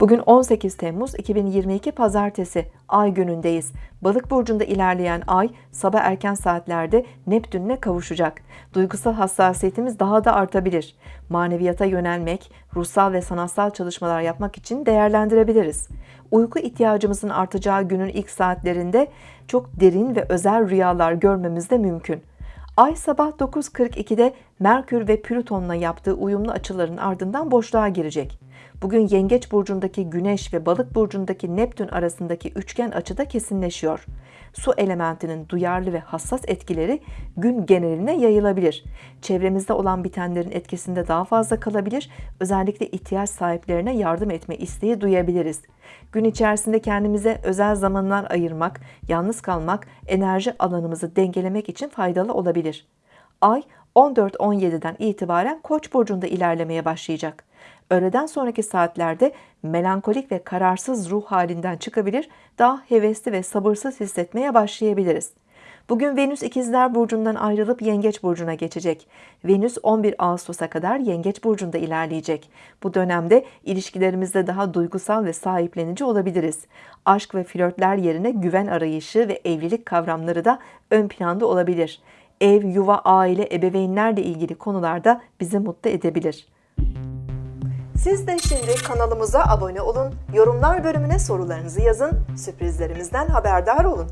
Bugün 18 Temmuz 2022 Pazartesi Ay günündeyiz. Balık burcunda ilerleyen Ay sabah erken saatlerde Neptün'le kavuşacak. Duygusal hassasiyetimiz daha da artabilir. Maneviyata yönelmek, ruhsal ve sanatsal çalışmalar yapmak için değerlendirebiliriz. Uyku ihtiyacımızın artacağı günün ilk saatlerinde çok derin ve özel rüyalar görmemiz de mümkün. Ay sabah 9.42'de Merkür ve Plüton'la yaptığı uyumlu açıların ardından boşluğa girecek. Bugün Yengeç burcundaki Güneş ve Balık burcundaki Neptün arasındaki üçgen açıda kesinleşiyor. Su elementinin duyarlı ve hassas etkileri gün geneline yayılabilir. Çevremizde olan bitenlerin etkisinde daha fazla kalabilir. Özellikle ihtiyaç sahiplerine yardım etme isteği duyabiliriz. Gün içerisinde kendimize özel zamanlar ayırmak, yalnız kalmak, enerji alanımızı dengelemek için faydalı olabilir. Ay 14-17'den itibaren Koç burcunda ilerlemeye başlayacak. Öğleden sonraki saatlerde melankolik ve kararsız ruh halinden çıkabilir, daha hevesli ve sabırsız hissetmeye başlayabiliriz. Bugün Venüs ikizler burcundan ayrılıp Yengeç burcuna geçecek. Venüs 11 Ağustos'a kadar Yengeç burcunda ilerleyecek. Bu dönemde ilişkilerimizde daha duygusal ve sahiplenici olabiliriz. Aşk ve flörtler yerine güven arayışı ve evlilik kavramları da ön planda olabilir. Ev, yuva, aile, ebeveynlerle ilgili konularda bizi mutlu edebilir. Siz de şimdi kanalımıza abone olun, yorumlar bölümüne sorularınızı yazın, sürprizlerimizden haberdar olun.